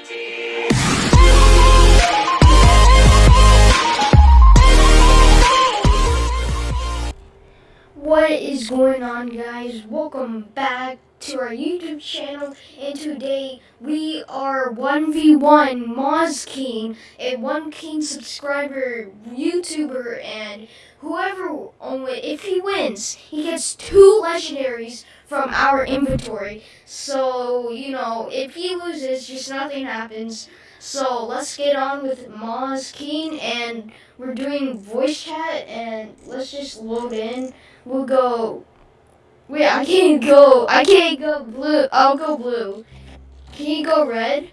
What is going on guys? Welcome back to our YouTube channel and today we are 1v1 Moz King, a 1 King subscriber YouTuber and whoever if he wins, he gets two legendaries from our inventory. So, you know, if he loses, just nothing happens. So let's get on with Moz King and we're doing voice chat and let's just load in. We'll go. Wait, I can't go. I can't go blue. I'll go blue. Can you go red?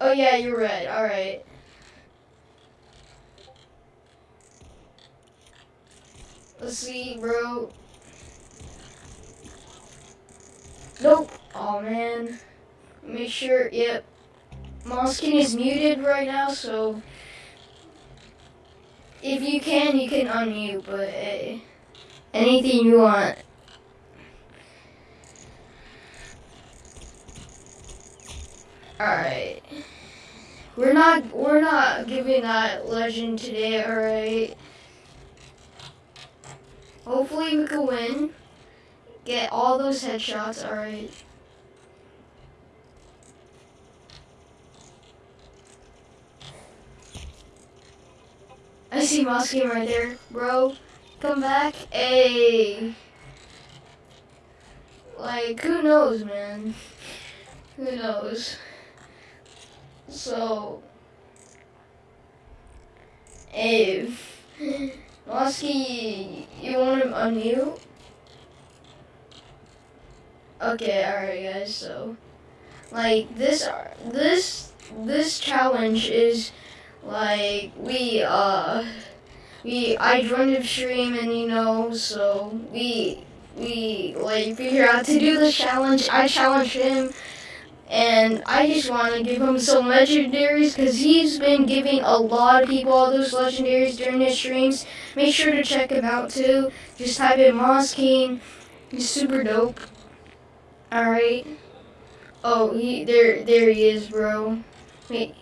Oh yeah, you're red. All right. Let's see, bro. Nope. Oh man. Make sure. Yep. Moskin is muted right now, so if you can, you can unmute, but hey, anything you want. Alright. We're not we're not giving that legend today, alright? Hopefully we can win. Get all those headshots, alright. I see Mosky right there, bro. Come back. a Like, who knows, man? Who knows? So, hey, Mosky, you want him unmute? Okay, alright guys, so, like, this, are this, this challenge is like we uh we I joined the stream and you know so we we like figure out to do the challenge. I challenged him and I just want to give him some legendaries because he's been giving a lot of people all those legendaries during his streams. Make sure to check him out too. Just type in Moz King. He's super dope. Alright. Oh, he there there he is, bro. Wait,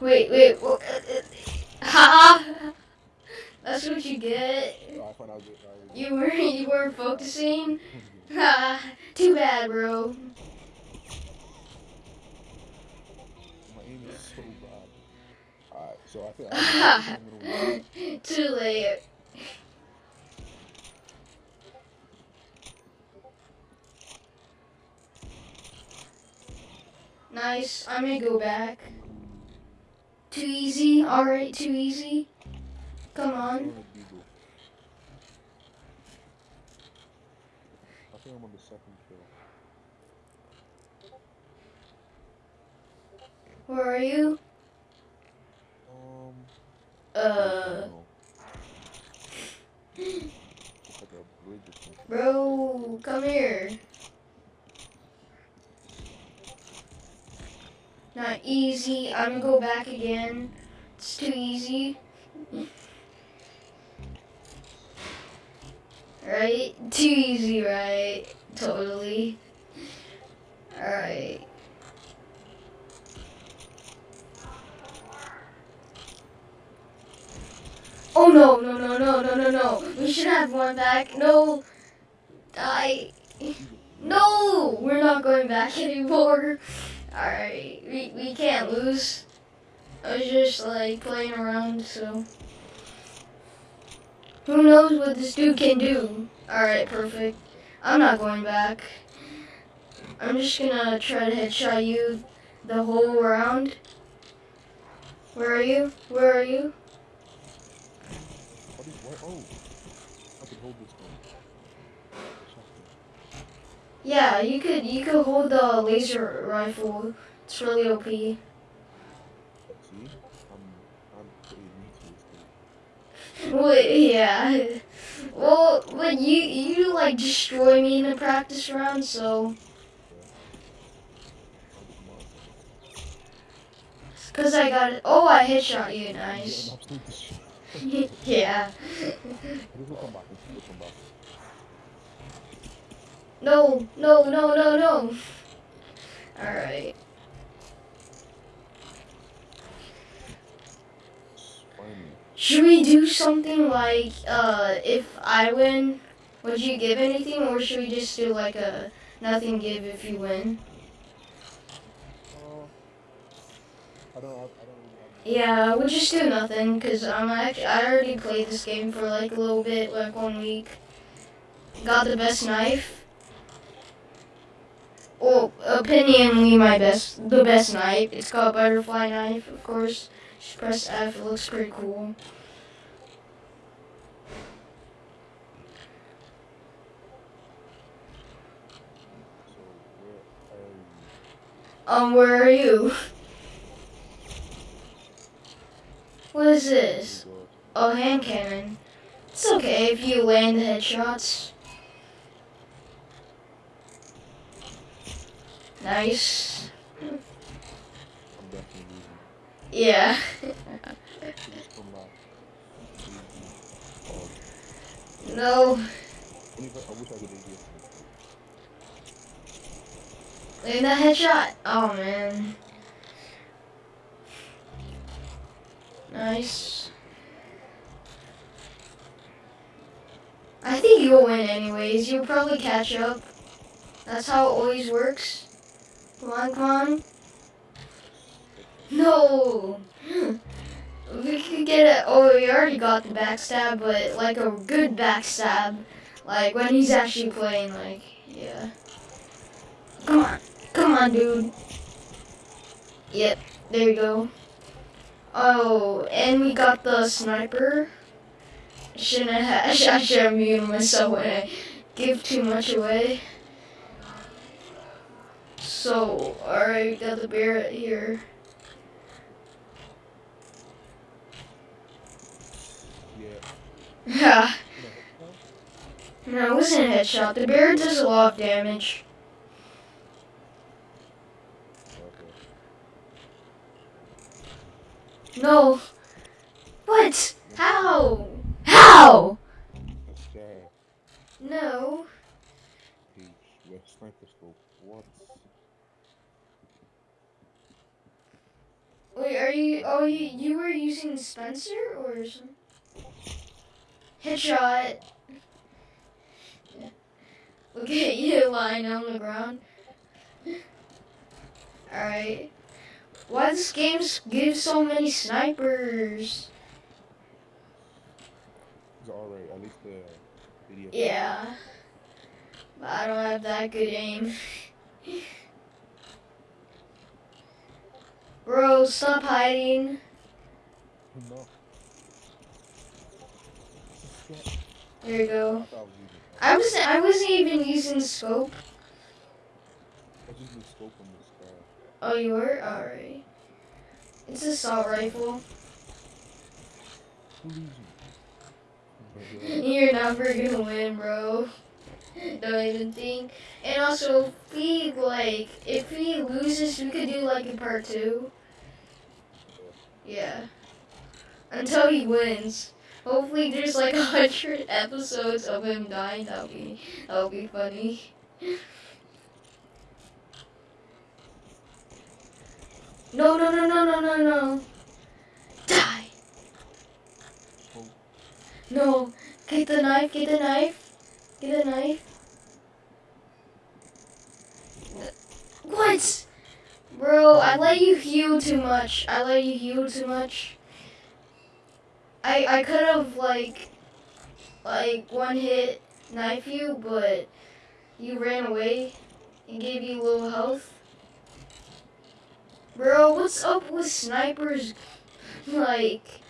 Wait, wait. Ha! That's what you get. You were you weren't focusing. Ha! Too bad, bro. My so bad. Alright, I think Too late. Nice. I may go back. Too easy? Alright, too easy? Come on. I think I'm on the second kill. Where are you? Um. Uh. Bro, come here. Not easy. I'm gonna go back again. It's too easy. Right? Too easy, right? Totally. Alright. Oh no, no, no, no, no, no, no. We should have one back. No. Die. No! We're not going back anymore. Alright, we, we can't lose. I was just like playing around, so. Who knows what this dude can do? Alright, perfect. I'm not going back. I'm just gonna try to headshot you the whole round. Where are you? Where are you? Oh, Yeah, you could you could hold the laser rifle. It's really OP. See? Well, yeah. Well, but you you like destroy me in a practice round, so. Cause I got it. Oh, I headshot you. Nice. yeah. No, no, no, no, no. Alright. Should we do something like uh, if I win, would you give anything, or should we just do like a nothing give if you win? Uh, I don't. I, don't. Yeah, we'll just do nothing because I'm actually I already played this game for like a little bit, like one week. Got the best knife. Well, opinionly my best, the best knife. It's called butterfly knife, of course. Just press F. It looks pretty cool. Um, where are you? What is this? Oh, hand cannon. It's okay if you land the headshots. Nice. I'm definitely losing. Yeah. It's from my. Oh, no. only if I, I wish I have guessed. Land that headshot. Oh man. Nice. I think you'll win anyways. You'll probably catch up. That's how it always works. Come on, come on. No. We could get it. Oh, we already got the backstab, but like a good backstab. Like when he's actually playing, like, yeah. Come on. Come on, dude. Yep, there you go. Oh, and we got the sniper. Shouldn't have, I should have muted myself when I give too much away. So, alright, got the Barrett here. Yeah. Yeah. You No, it wasn't a headshot. The bear does a lot of damage. No. What? How? How? No. Wait, are you? Oh, you, you were using Spencer or some? Headshot. Look at you lying on the ground. Alright. Why does game give so many snipers? It's alright. At least the video. Yeah. But I don't have that good aim. Bro, stop hiding. No. Yeah, There you go. I was using. I was I wasn't even using scope. I was using scope on this guy. Oh, you were? Alright. It's a assault rifle. You? You're never gonna win, bro. Don't even think. And also, if he, like, if he loses, we could do, like, a part two. Yeah. Until he wins. Hopefully there's, like, a hundred episodes of him dying. That'll be, that'll be funny. No, no, no, no, no, no, no. Die. No. Get the knife, get the knife. Get the knife. What? Bro, I let you heal too much. I let you heal too much. I I could have like like one hit knife you, but you ran away and gave you a little health. Bro, what's up with snipers? Like,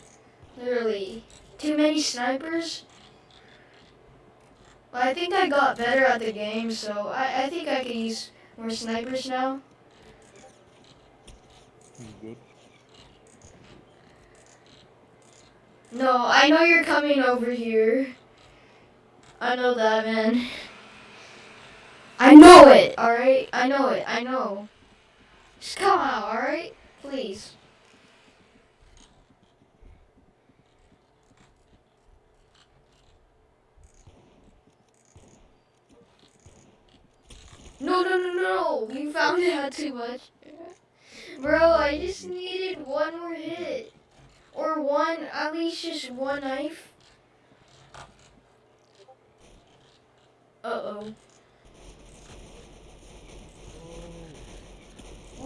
literally, too many snipers? I think I got better at the game, so I, I think I can use more snipers now. he's good. No, I know you're coming over here. I know that, man. I know it, alright? I know it, I know. Just come out, alright? Please. No, no, no, no! You found out too much. Bro, I just needed one more hit. Or one, at least just one knife. Uh-oh.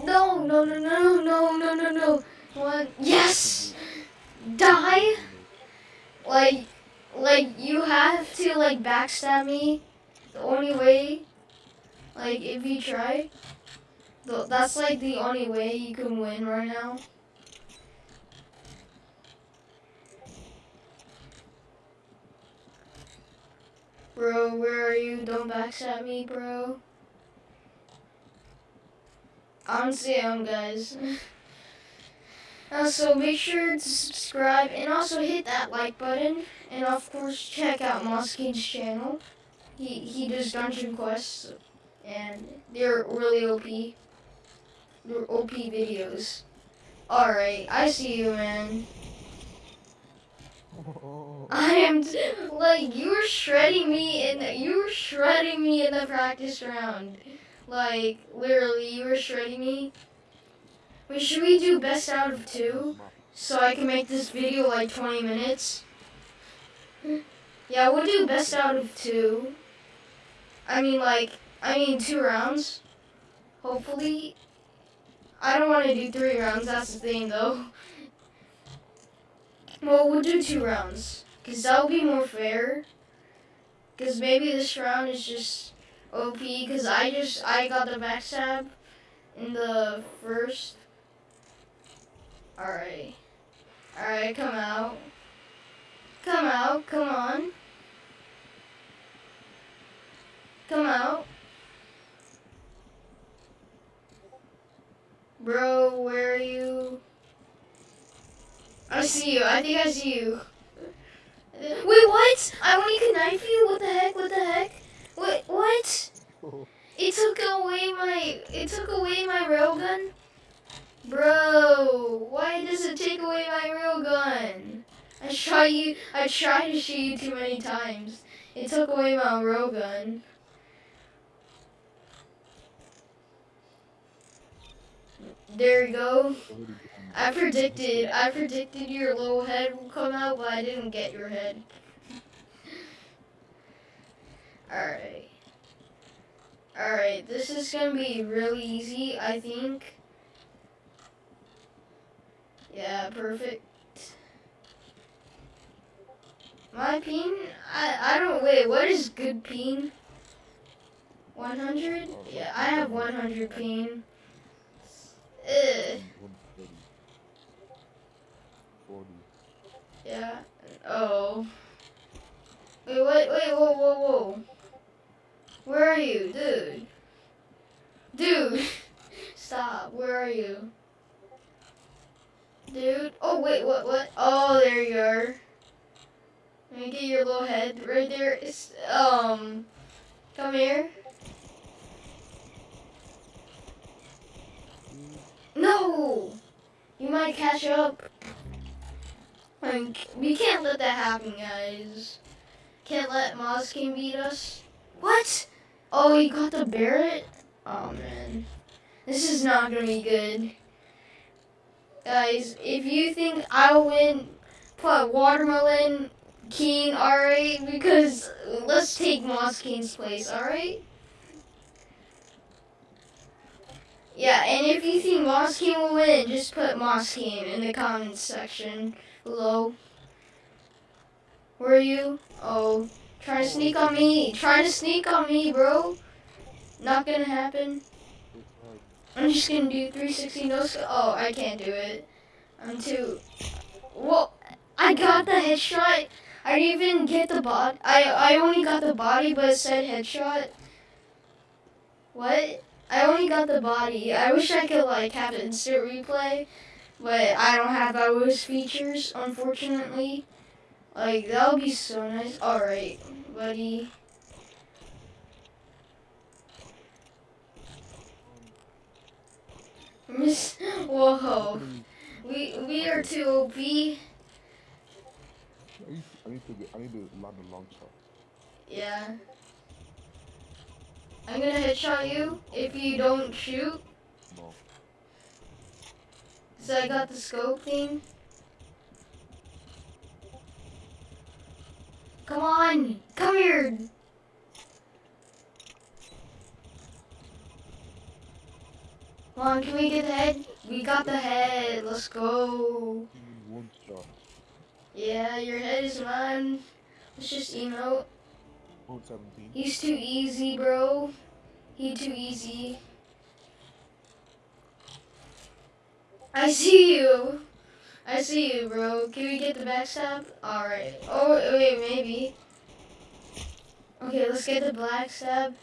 No, no, no, no, no, no, no, no. One, yes! Die? Like, like, you have to, like, backstab me. The only way, like, if you try, that's, like, the only way you can win right now. Bro, where are you? Don't backstab me, bro. I'm um, Sam, guys. Uh, also, make sure to subscribe and also hit that like button. And of course, check out Mosking's channel. He he does dungeon quests, and they're really OP. They're OP videos. All right, I see you, man. I am like you were shredding me in you were shredding me in the practice round. Like literally, you were shredding me. Wait, should we do best out of two so I can make this video like 20 minutes? Yeah, we'll do best out of two. I mean, like, I mean two rounds. Hopefully. I don't want to do three rounds. That's the thing, though. Well, we'll do two rounds. Because that'll be more fair. Because maybe this round is just OP. Because I just, I got the backstab in the first. Alright. Alright, come out. Come out, come on. Come out. Bro, where are you? I see you. I think I see you. Wait, what? I only can knife you? What the heck? What the heck? Wait, what? It took away my. It took away my railgun. Bro, why does it take away my railgun? I shot you. I tried to shoot you too many times. It took away my railgun. There you go. I predicted. I predicted your little head will come out, but I didn't get your head. Alright. Alright, this is gonna be really easy, I think. Yeah, perfect. My peen? I, I don't, wait, what is good peen? 100? Yeah, I have 100 peen. Ugh. Yeah. Oh. Wait, wait, wait, whoa, whoa, whoa. Where are you, dude? Dude. Stop. Where are you? Dude. Oh, wait, what, what? Oh, there you are. Let me get your little head right there. It's, um, come here. No! You might catch up. Like, we can't let that happen, guys. Can't let Moskin beat us. What? Oh, he got the Barrett? Oh, man. This is not gonna be good. Guys, if you think I'll win, put Watermelon King, alright? Because let's take Mosking's place, alright? Yeah, and if you think Mosking will win, just put Mosking in the comments section below. Where are you? Oh, trying to sneak on me. Trying to sneak on me, bro. Not gonna happen. I'm just gonna do 360 no. Oh, I can't do it. I'm too. Whoa! I got the headshot. I didn't even get the bot. I I only got the body, but it said headshot. What? I only got the body. I wish I could like have instant replay, but I don't have those features, unfortunately. Like that would be so nice. All right, buddy. Miss, whoa, we we are too OP. I need, to I need to land a long shot. Yeah. I'm gonna headshot you if you don't shoot. So I got the scope thing. Come on! Come here! Come on, can we get the head? We got the head, let's go! Yeah, your head is mine. Let's just emote. He's too easy, bro. He too easy. I see you. I see you, bro. Can we get the backstab? Alright. Oh, wait, maybe. Okay, let's get the backstab.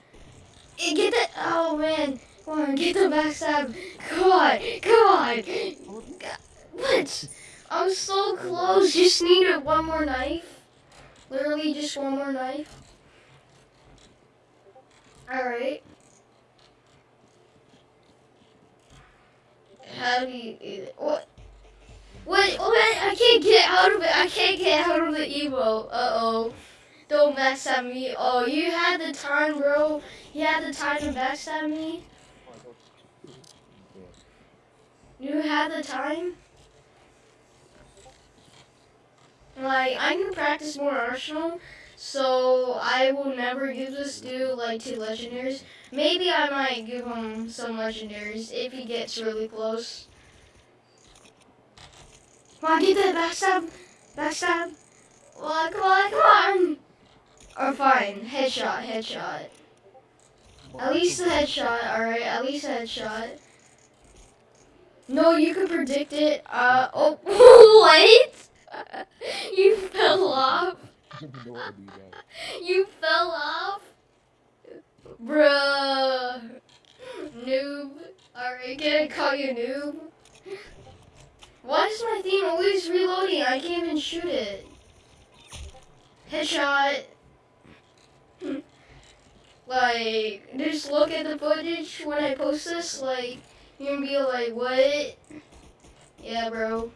Eh, Get the. Oh, man. Come on, get the backstab. Come on. Come on. What? I'm so close. Just needed one more knife. Literally just one more knife. Alright. How do you? What? Wait, wait, I can't get out of it. I can't get out of the emo. Uh-oh. Don't backstab me. Oh, you had the time, bro. You had the time to backstab me. You had the time. Like, I can practice more Arsenal, so I will never give this dude, like, two legendaries. Maybe I might give him some legendaries if he gets really close. Come on, get that backstab. Backstab. Come on, come on, come on. Or fine, headshot, headshot. At least the headshot, alright, at least a headshot. No, you can predict it. Uh, oh, what? you fell off. I don't know to do. You fell off. Bruh. Noob. Alright, can I call you noob? Why is my theme always reloading? I can't even shoot it. Headshot. like, just look at the footage when I post this. Like, you're gonna be like, what? Yeah, bro.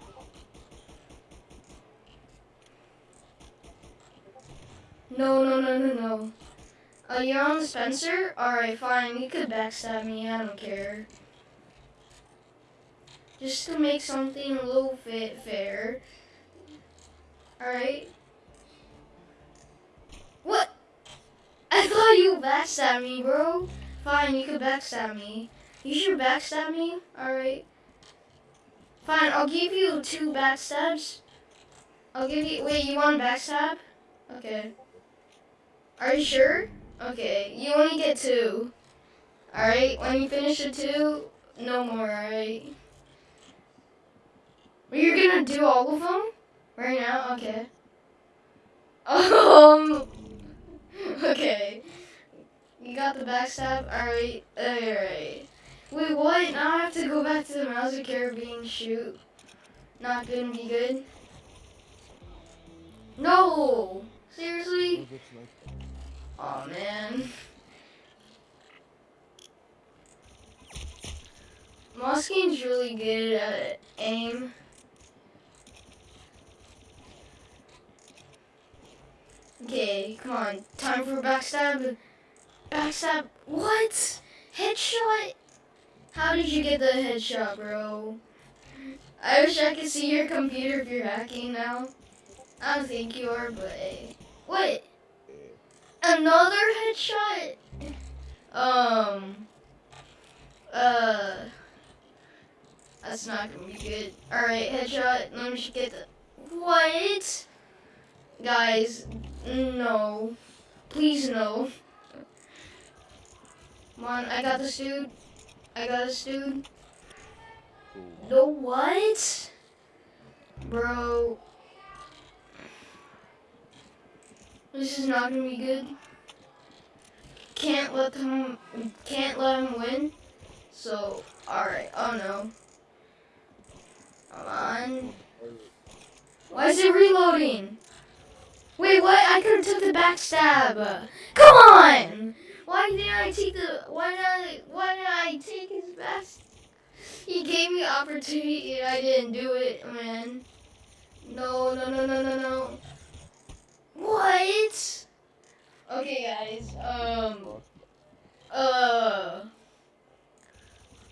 No, no, no, no, no. Oh, you're on the Spencer? Alright, fine. You could backstab me. I don't care. Just to make something a little bit fair. Alright. What? I thought you backstab me, bro. Fine, you could backstab me. You should backstab me? Alright. Fine, I'll give you two backstabs. I'll give you. Wait, you want backstab? Okay. Are you sure? Okay, you only get two. Alright, when you finish the two, no more, alright? You're gonna do all of them? Right now? Okay. Um. Okay. You got the backstab? Alright, alright. Wait, what? Now I have to go back to the Mouse of Caribbean shoot. Not gonna be good. No! Seriously? Oh, man. Moskine's really good at aim. Okay, come on. Time for backstab. Backstab. What? Headshot? How did you get the headshot, bro? I wish I could see your computer if you're hacking now. I don't think you are, but. What? Another headshot? Um. Uh. That's not gonna be good. Alright, headshot. Let me just get the. What? Guys, no. Please, no. Come on, I got this dude. I got this dude. The what? Bro. This is not gonna be good. Can't let him can't let him win. So alright, oh no. Come on. Why is it reloading? Wait, what? I could have took the backstab. Come on! Why didn't I take the why did I why did I take his best? He gave me opportunity and I didn't do it, man. No, no, no, no, no, no. What? Okay, guys. Um. Uh.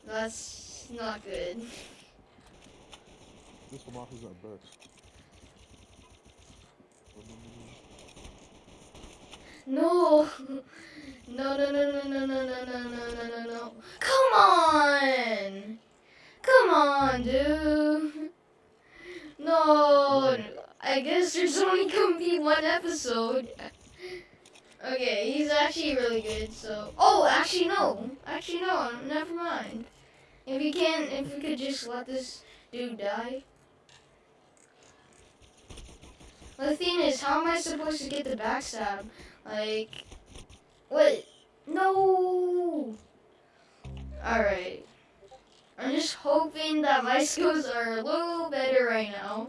That's not good. This one off is at best. No. No, no, no, no, no, no, no, no, no, no, no, no. Come on. Come on, dude. No. I guess there's only gonna be one episode. Okay, he's actually really good, so. Oh, actually, no. Actually, no. Never mind. If you can, if we could just let this dude die. The thing is, how am I supposed to get the backstab? Like, what? No! Alright. I'm just hoping that my skills are a little better right now.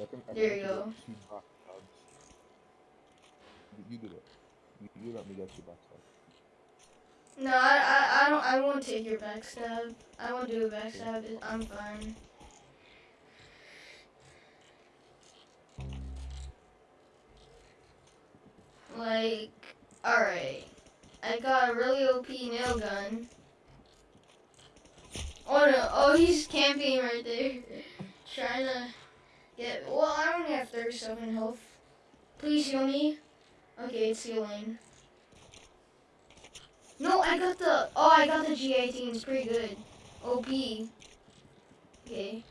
I think, I There you go. two. You, did it. You, you let me get two back stabs. No, I, I, I don't, I won't take your backstab. I won't do a backstab. I'm fine. Like, alright. I got a really OP nail gun. Oh no, oh he's camping right there. Trying to get, well I only have 37 health. Please heal me. Okay, it's healing. No, I got the, oh I got the G18, it's pretty good. OP. Okay,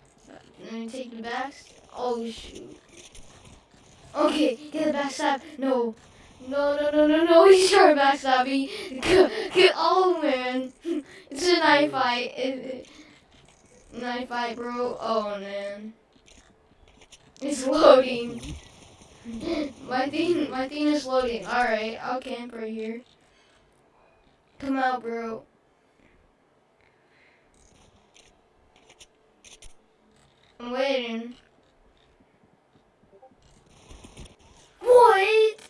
let me take the backs. Oh shoot. Okay, get the backstab. No. No, no, no, no, no, he's trying to backstab me. Oh man. It's a knife fight. Knife fight, bro. Oh man. It's loading. My thing, my thing is loading. Alright, I'll camp right here. Come out, bro. I'm waiting. What?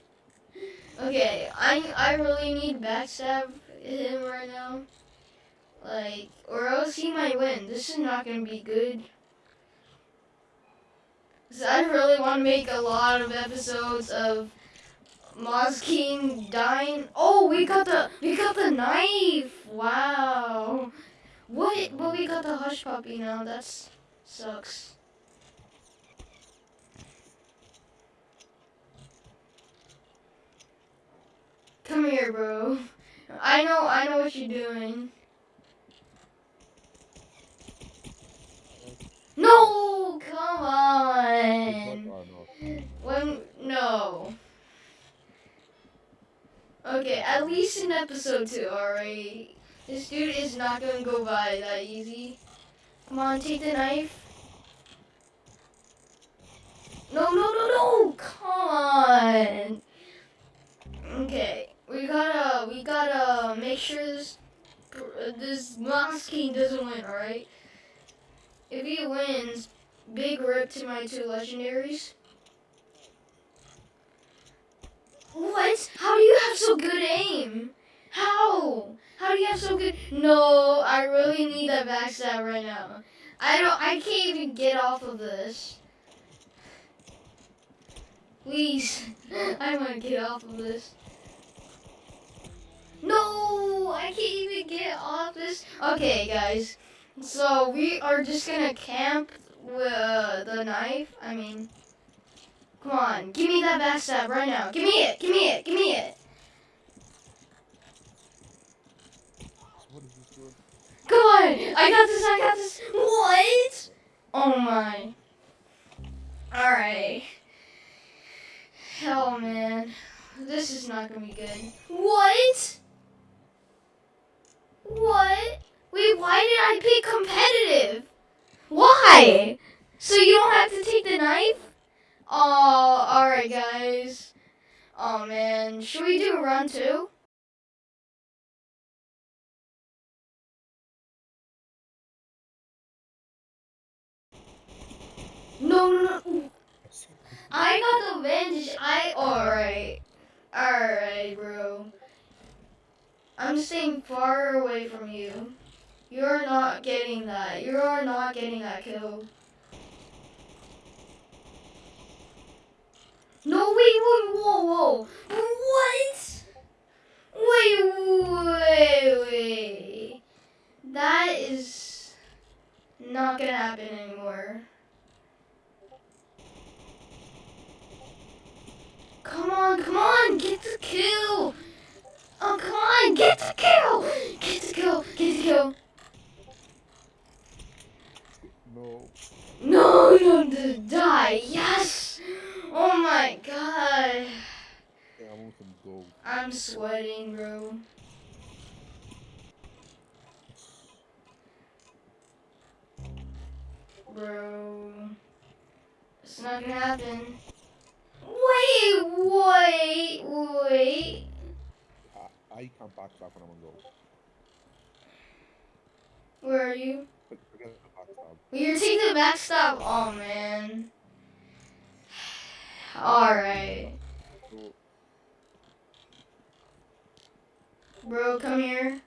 Okay, I I really need backstab him right now. Like, or else he might win. This is not gonna be good. 'Cause I really want to make a lot of episodes of Moz King dying. Oh, we got the we got the knife. Wow. What? But we got the hush puppy now. That sucks. Come here, bro. I know, I know what you're doing. No, come on. When no. Okay, at least in episode two, alright. This dude is not gonna go by that easy. Come on, take the knife. No, no, no, no! Come on. Okay, we gotta, we gotta make sure this, this Moss King doesn't win, alright? If he wins, big rip to my two legendaries. What? How do you have so good aim? How? How do you have so good? No, I really need that backstab right now. I don't. I can't even get off of this. Please, I want to get off of this. No, I can't even get off this. Okay, guys. So we are just gonna camp uh, the knife. I mean, come on, give me that backstab right now. Give me it. Give me it. Give me it. Come on, I got this. I got this. What? Oh my. All right. Hell, man, this is not gonna be good. What? What? Wait, why did I pick competitive? Why? So you don't have to take the knife? Oh, alright guys. Oh man, should we do a run two? No, no, no. I got the advantage. I alright. Alright, bro. I'm staying far away from you. You're not getting that. You are not getting that kill. No, wait, wait, whoa, whoa. What? Wait, wait, wait. That is not gonna happen anymore. Come on, come on, get the kill. Oh, come on, get the kill. Get the kill, get the kill. No. No, no, to die. Yes. Oh my god. Yeah, I want some gold. I'm sweating, bro. Bro. It's not gonna happen. Wait, wait, wait. I, I can't backstab when I'm on gold. Where are you? You're taking the backstab. Oh, man. Alright. Bro, come here.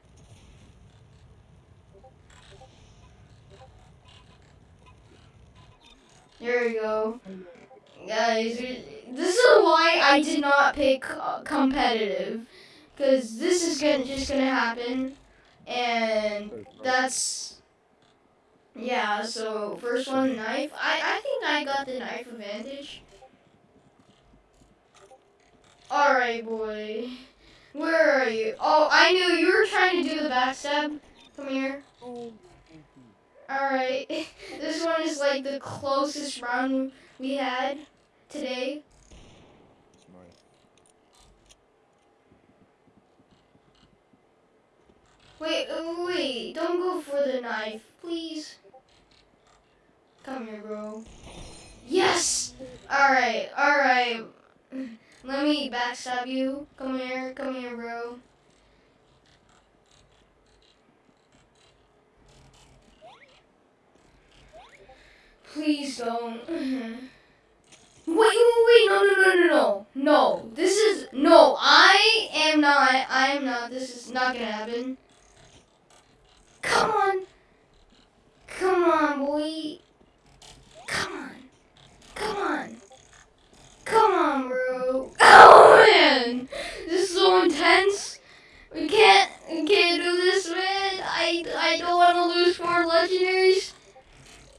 There we go. Guys, this is why I did not pick uh, competitive. Because this is gonna, just gonna happen. And that's... Yeah, so first one, knife. I, I think I got the knife advantage. Alright, boy. Where are you? Oh, I knew you were trying to do the backstab. Come here. Alright. this one is like the closest round we had today. Wait, wait. Don't go for the knife, please. Come here, bro. Yes! Alright, alright. Let me backstab you. Come here, come here, bro. Please don't. Wait, wait, wait, no, no, no, no, no. No, this is, no, I am not, I am not, this is not gonna happen. Come on. Come on, boy. Come on. Come on. On, bro. Oh, man. This is so intense. We can't, we can't do this, man. I, I don't want to lose four legendaries.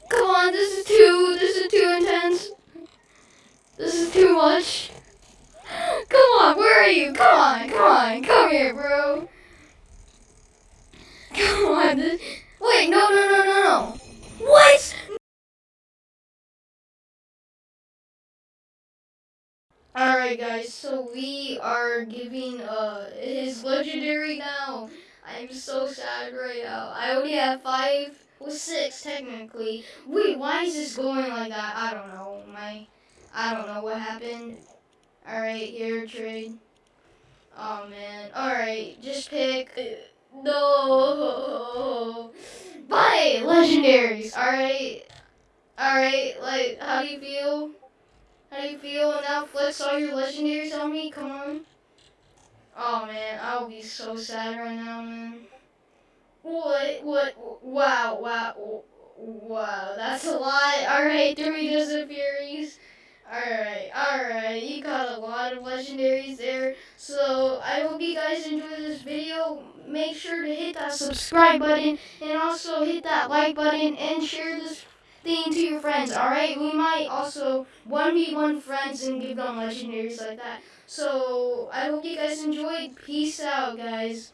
Come on, this is too, this is too intense. This is too much. Come on, where are you? Come on, come on, come here, bro. Come on. This, wait, no, no, no, no, no. What? Alright guys, so we are giving uh his legendary now. I'm so sad right now. I only have five well six technically. Wait, why is this going like that? I don't know. My I don't know what happened. Alright, here trade. Oh man. Alright, just pick no Bye legendaries, alright? Alright, like how do you feel? How do you feel now? Flex all your legendaries on me. Come on. Oh man, I'll be so sad right now, man. What? What? Wow! Wow! Wow! That's a lot. All right, Doritos and Furies. All right, all right. You got a lot of legendaries there. So I hope you guys enjoyed this video. Make sure to hit that subscribe button and also hit that like button and share this thing to your friends. All right, we might also 1v1 friends and give them legendaries like that. So I hope you guys enjoyed. Peace out, guys.